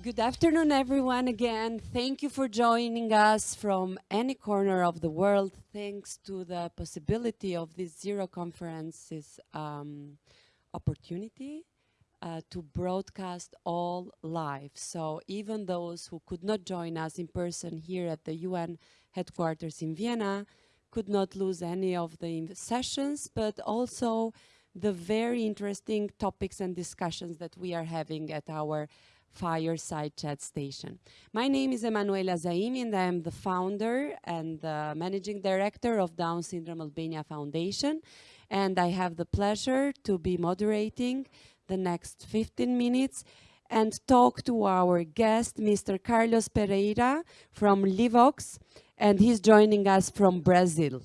Good afternoon, everyone. Again, thank you for joining us from any corner of the world. Thanks to the possibility of this Zero Conferences um, opportunity uh, to broadcast all live. So even those who could not join us in person here at the UN headquarters in Vienna could not lose any of the sessions, but also the very interesting topics and discussions that we are having at our fireside chat station. My name is Emanuela Zaimi and I am the founder and the managing director of Down Syndrome Albania Foundation. And I have the pleasure to be moderating the next 15 minutes and talk to our guest, Mr. Carlos Pereira from Livox, and he's joining us from Brazil.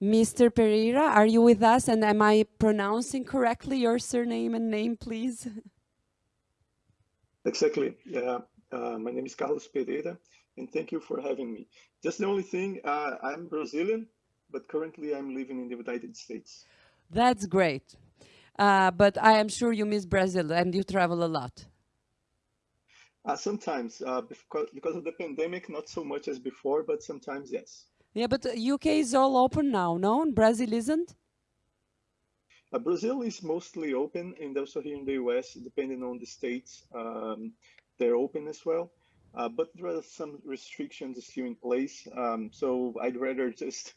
Mr. Pereira, are you with us? And am I pronouncing correctly your surname and name, please? Exactly. Yeah. Uh, my name is Carlos Pereira, and thank you for having me. Just the only thing, uh, I'm Brazilian, but currently I'm living in the United States. That's great. Uh, but I am sure you miss Brazil and you travel a lot. Uh, sometimes, uh, because, because of the pandemic, not so much as before, but sometimes yes. Yeah, but UK is all open now, no? And Brazil isn't? Uh, Brazil is mostly open, and also here in the US, depending on the states, um, they're open as well. Uh, but there are some restrictions still in place, um, so I'd rather just.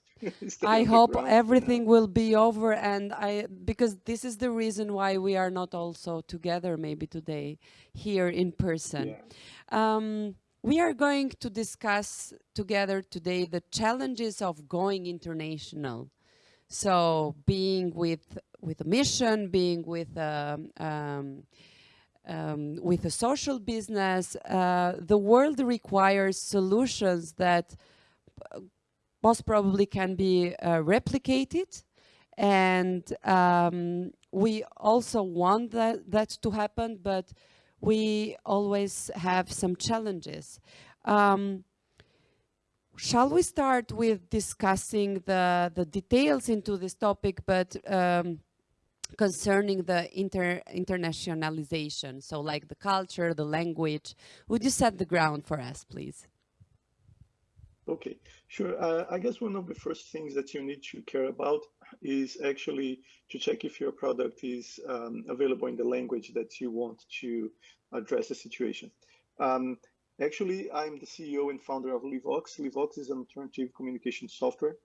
I hope everything will be over, and I because this is the reason why we are not also together maybe today here in person. Yeah. Um, we are going to discuss together today the challenges of going international. So being with with a mission, being with um, um, um, with a social business, uh, the world requires solutions that uh, most probably can be uh, replicated. And um, we also want that, that to happen, but we always have some challenges. Um, shall we start with discussing the, the details into this topic, but um, concerning the inter internationalization, so like the culture, the language. Would you set the ground for us, please? Okay, sure. Uh, I guess one of the first things that you need to care about is actually to check if your product is um, available in the language that you want to address the situation. Um, actually, I'm the CEO and founder of Livox. Livox is an alternative communication software.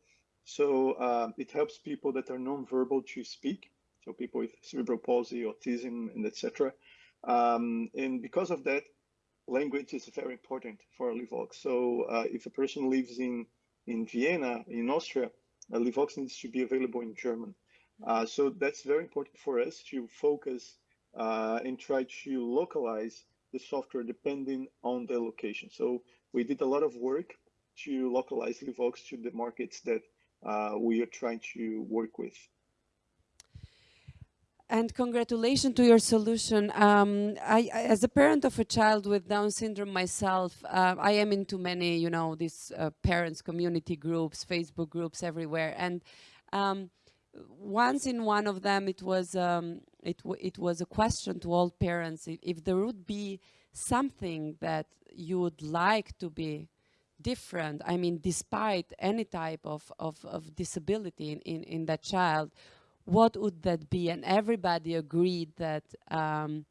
So uh, it helps people that are non-verbal to speak so people with cerebral palsy, autism, and etc. Um, and because of that, language is very important for Livox. So uh, if a person lives in in Vienna, in Austria, uh, Livox needs to be available in German. Uh, so that's very important for us to focus uh, and try to localize the software depending on the location. So we did a lot of work to localize Livox to the markets that uh, we are trying to work with. And congratulations to your solution. Um, I, I, as a parent of a child with Down syndrome myself, uh, I am into many, you know, these uh, parents community groups, Facebook groups everywhere. And um, once in one of them, it was um, it it was a question to all parents if, if there would be something that you would like to be different. I mean, despite any type of of, of disability in, in in that child what would that be? And everybody agreed that um,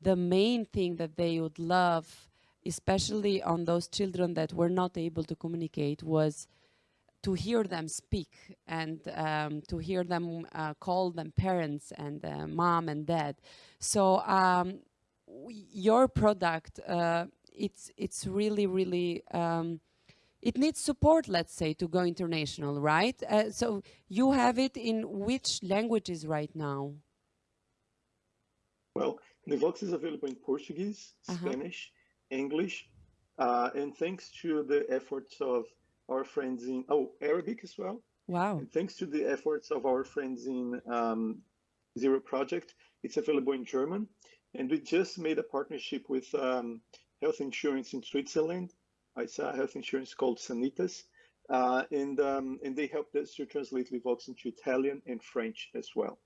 the main thing that they would love, especially on those children that were not able to communicate, was to hear them speak and um, to hear them uh, call them parents and uh, mom and dad. So um, your product, uh, it's it's really really um, it needs support, let's say, to go international, right? Uh, so you have it in which languages right now? Well, Livox is available in Portuguese, uh -huh. Spanish, English, uh, and thanks to the efforts of our friends in, oh, Arabic as well. Wow. And thanks to the efforts of our friends in um, Zero Project, it's available in German. And we just made a partnership with um, health insurance in Switzerland it's a health insurance called Sanitas. Uh, and, um, and they helped us to translate Livox into Italian and French as well.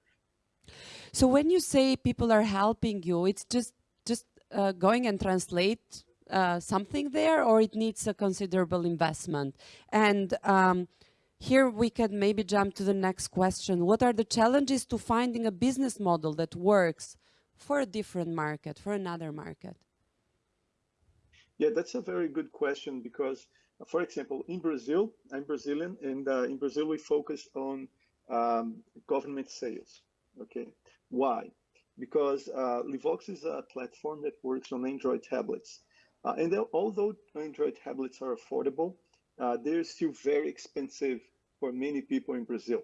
So when you say people are helping you, it's just just uh, going and translate uh, something there or it needs a considerable investment? And um, here we can maybe jump to the next question. What are the challenges to finding a business model that works for a different market, for another market? Yeah, that's a very good question because, for example, in Brazil, I'm Brazilian, and uh, in Brazil we focus on um, government sales. Okay, why? Because uh, Livox is a platform that works on Android tablets. Uh, and although Android tablets are affordable, uh, they're still very expensive for many people in Brazil.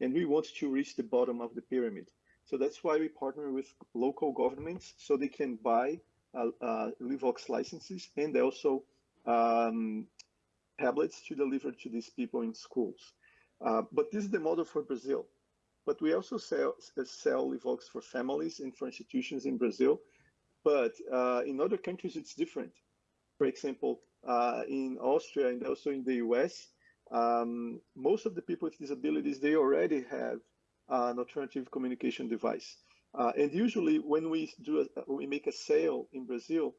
And we want to reach the bottom of the pyramid. So that's why we partner with local governments so they can buy Livox licenses and also um, tablets to deliver to these people in schools. Uh, but this is the model for Brazil. But we also sell, sell Livox for families and for institutions in Brazil. But uh, in other countries, it's different. For example, uh, in Austria and also in the US, um, most of the people with disabilities, they already have an alternative communication device. Uh, and usually when we do a, we make a sale in Brazil,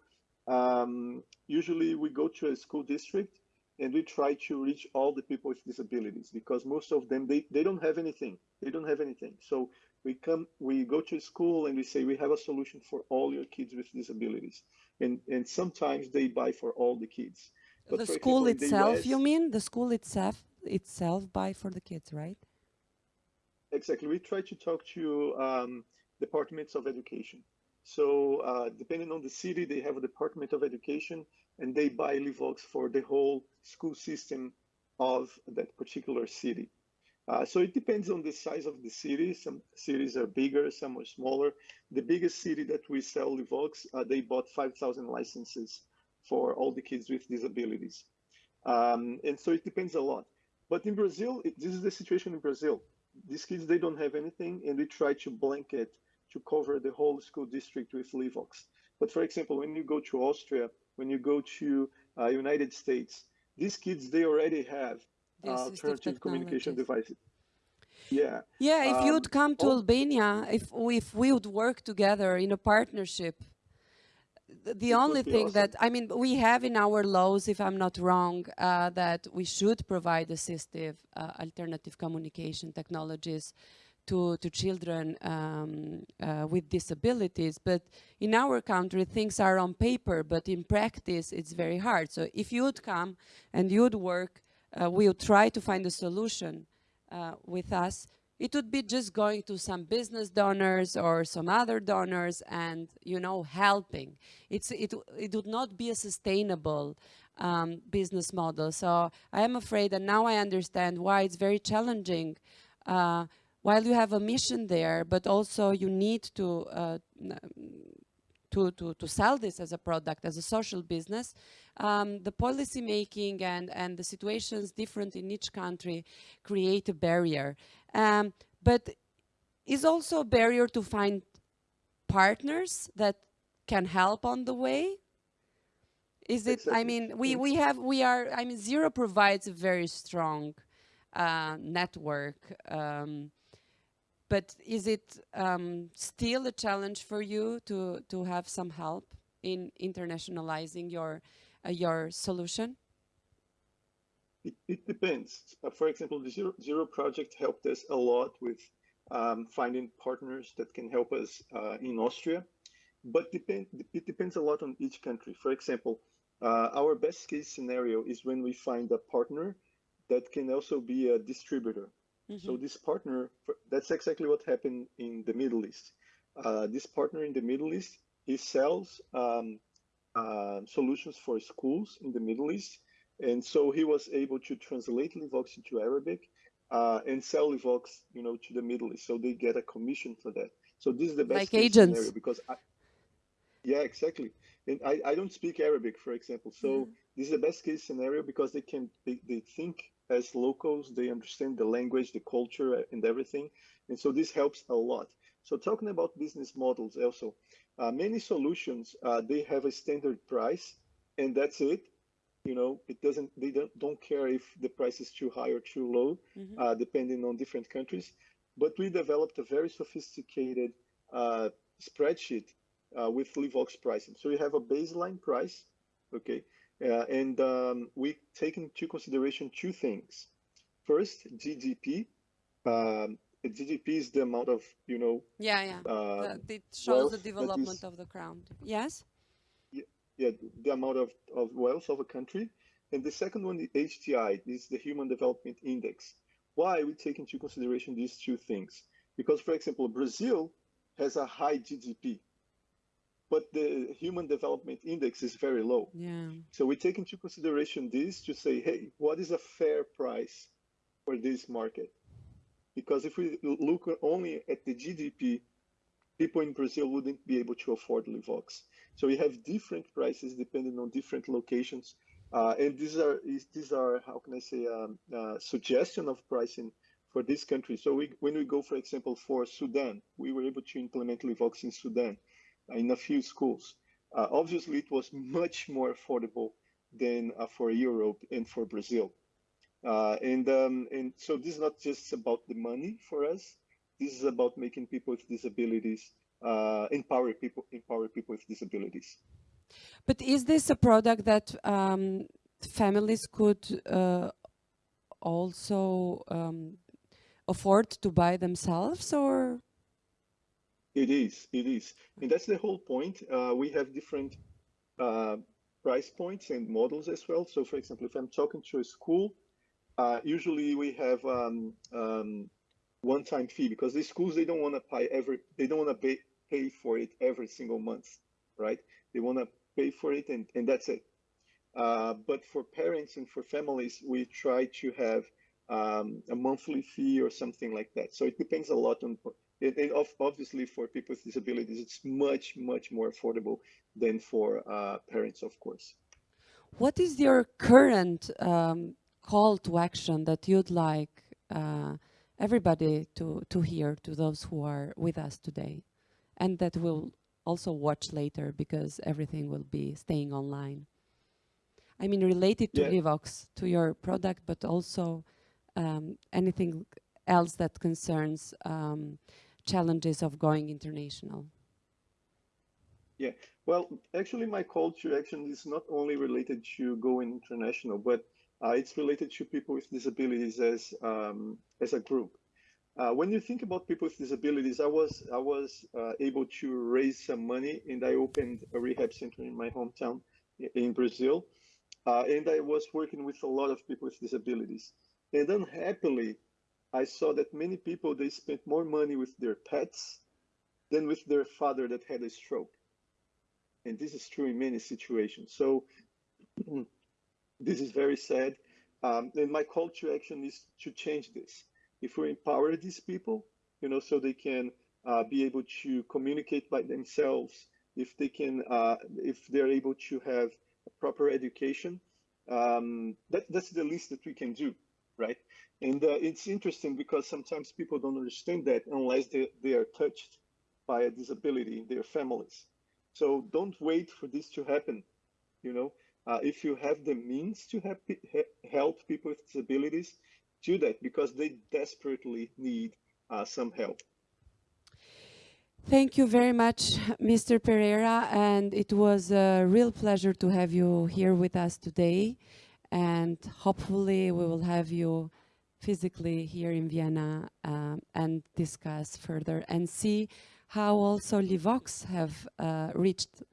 um, usually we go to a school district and we try to reach all the people with disabilities because most of them they, they don't have anything. They don't have anything. So we come we go to school and we say we have a solution for all your kids with disabilities. And and sometimes they buy for all the kids. But the school example, itself US, you mean? The school itself itself buy for the kids right? Exactly. We try to talk to um, departments of education so uh, depending on the city they have a department of education and they buy Livox for the whole school system of that particular city. Uh, so it depends on the size of the city. Some cities are bigger, some are smaller. The biggest city that we sell Livox, uh, they bought 5,000 licenses for all the kids with disabilities. Um, and so it depends a lot. But in Brazil, it, this is the situation in Brazil. These kids, they don't have anything, and we try to blanket to cover the whole school district with Livox. But for example, when you go to Austria, when you go to uh, United States, these kids they already have uh, alternative communication devices. Yeah. Yeah. If um, you'd come to Albania, if if we would work together in a partnership, the only thing awesome. that I mean we have in our laws, if I'm not wrong, uh, that we should provide assistive uh, alternative communication technologies to, to children um, uh, with disabilities. But in our country, things are on paper, but in practice, it's very hard. So if you would come and you would work, uh, we would try to find a solution uh, with us. It would be just going to some business donors or some other donors and, you know, helping. It's, it, it would not be a sustainable um, business model. So I am afraid, and now I understand why it's very challenging uh, while you have a mission there, but also you need to, uh, to, to, to sell this as a product, as a social business, um, the policy making and, and the situations different in each country create a barrier. Um, but is also a barrier to find partners that can help on the way? Is it i mean we we have we are i mean zero provides a very strong uh, network um, but is it um, still a challenge for you to to have some help in internationalizing your uh, your solution? It, it depends. Uh, for example, the Zero, Zero project helped us a lot with um, finding partners that can help us uh, in Austria, but depend, it depends a lot on each country. For example, uh, our best case scenario is when we find a partner that can also be a distributor. Mm -hmm. So this partner, that's exactly what happened in the Middle East. Uh, this partner in the Middle East, he sells um, uh, solutions for schools in the Middle East. And so he was able to translate Livox into Arabic uh, and sell Livox, you know, to the Middle East. So they get a commission for that. So this is the best like agents. scenario because I, yeah, exactly. And I, I don't speak Arabic, for example. So mm. this is the best case scenario because they can they, they think as locals, they understand the language, the culture, and everything. And so this helps a lot. So talking about business models also, uh, many solutions, uh, they have a standard price and that's it. You know, it doesn't, they don't, don't care if the price is too high or too low, mm -hmm. uh, depending on different countries. But we developed a very sophisticated uh, spreadsheet uh, with Livox pricing. So you have a baseline price, okay, uh, and um, we take into consideration two things. First, GDP. Um, GDP is the amount of, you know. Yeah, yeah. Uh, it shows the development of the crown. Yes. Yeah, yeah, the amount of, of wealth of a country. And the second one, the HDI, is the Human Development Index. Why we take into consideration these two things? Because, for example, Brazil has a high GDP, but the Human Development Index is very low. Yeah. So we take into consideration this to say, hey, what is a fair price for this market? Because if we look only at the GDP, people in Brazil wouldn't be able to afford Livox. So we have different prices depending on different locations. Uh, and these are these are how can I say um, uh, suggestion of pricing for this country. So we, when we go, for example, for Sudan, we were able to implement Livox in Sudan in a few schools. Uh, obviously, it was much more affordable than uh, for Europe and for Brazil. Uh, and um, and so this is not just about the money for us. This is about making people with disabilities uh, empower people empower people with disabilities. But is this a product that um, families could uh, also um, afford to buy themselves, or? It is. It is, and that's the whole point. Uh, we have different uh, price points and models as well. So, for example, if I'm talking to a school uh, usually we have um, um, one-time fee because the schools they don't want to pay every they don't want to pay pay for it every single month, right? They want to pay for it and and that's it. Uh, but for parents and for families, we try to have um, a monthly fee or something like that. So it depends a lot on. And obviously, for people with disabilities, it's much much more affordable than for uh, parents, of course. What is your current um, call to action that you'd like uh, everybody to, to hear, to those who are with us today, and that will also watch later because everything will be staying online? I mean, related to yeah. Livox, to your product, but also um, anything else that concerns um, challenges of going international. Yeah, well, actually, my call to action is not only related to going international, but uh, it's related to people with disabilities as um, as a group. Uh, when you think about people with disabilities, I was I was uh, able to raise some money and I opened a rehab center in my hometown in Brazil, uh, and I was working with a lot of people with disabilities. And unhappily, I saw that many people they spent more money with their pets than with their father that had a stroke. And this is true in many situations. So This is very sad. Um, and my call to action is to change this. If we empower these people, you know, so they can uh, be able to communicate by themselves, if they can, uh, if they're able to have a proper education, um, that, that's the least that we can do, right? And uh, it's interesting because sometimes people don't understand that unless they, they are touched by a disability in their families. So don't wait for this to happen, you know, uh, if you have the means to help, help people with disabilities, do that because they desperately need uh, some help. Thank you very much, Mr. Pereira, and it was a real pleasure to have you here with us today. And hopefully we will have you physically here in Vienna um, and discuss further and see how also Livox have uh, reached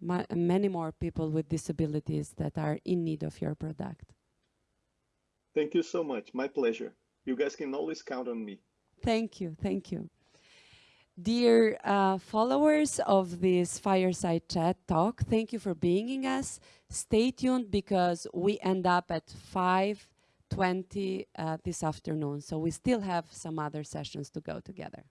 many more people with disabilities that are in need of your product. Thank you so much. My pleasure. You guys can always count on me. Thank you. Thank you. Dear uh, followers of this Fireside Chat talk, thank you for being with us. Stay tuned because we end up at 5.20 uh, this afternoon. So we still have some other sessions to go together.